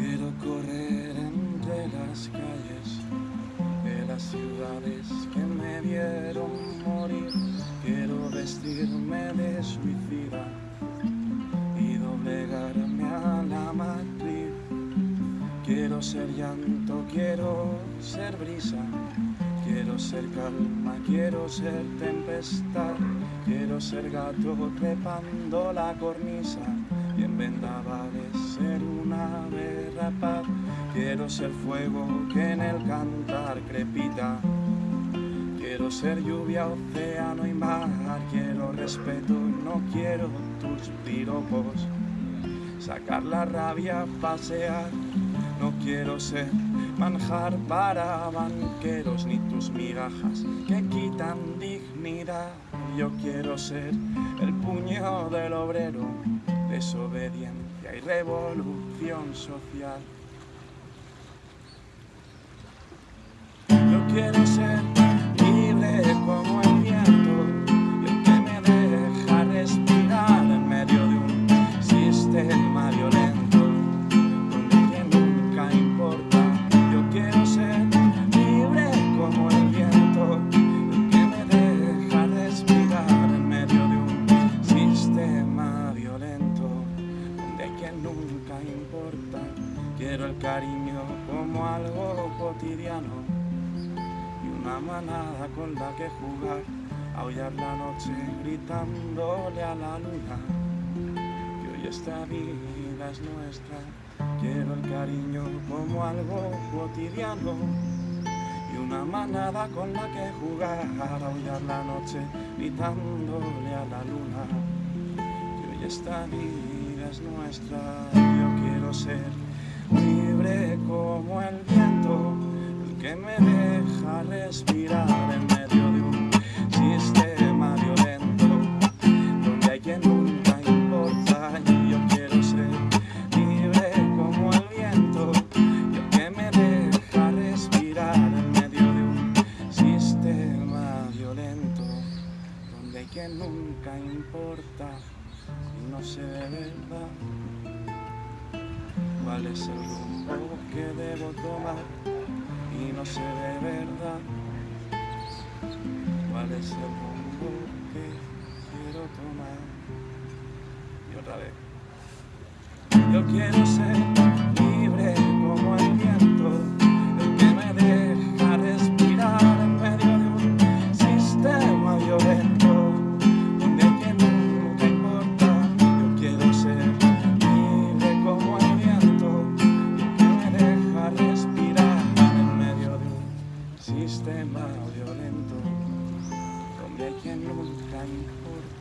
Quiero correr entre las calles de las ciudades que me vieron morir. Quiero vestirme de suicida y doblegarme a la matriz. Quiero ser llanto, quiero ser brisa. Quiero ser calma, quiero ser tempestad, quiero ser gato trepando la cornisa y en vendavales ser. Quiero ser fuego que en el cantar crepita. Quiero ser lluvia, océano y mar, quiero respeto, no quiero tus piropos. Sacar la rabia, pasear, no quiero ser manjar para banqueros ni tus migajas que quitan dignidad. Yo quiero ser el puño del obrero, desobediencia y revolución social. Quiero ser libre como el viento y el que me deja respirar en medio de un sistema violento donde nunca importa. Yo quiero ser libre como el viento y el que me deja respirar en medio de un sistema violento donde que nunca importa. Quiero el cariño como algo cotidiano y una manada con la que jugar, aullar la noche gritándole a la luna. Que hoy esta vida es nuestra, quiero el cariño como algo cotidiano y una manada con la que jugar, aullar la noche gritándole a la luna. Que hoy esta vida es nuestra, yo quiero ser libre como el viento que me respirar en medio de un sistema violento donde hay quien nunca importa y yo quiero ser libre como el viento y el que me deja respirar en medio de un sistema violento donde hay quien nunca importa y no sé de verdad. Cuál es el rumbo que debo tomar y no sé de verdad cuál es el rumbo que quiero tomar. Y otra vez. Yo quiero ser sistema violento, donde que nunca importa.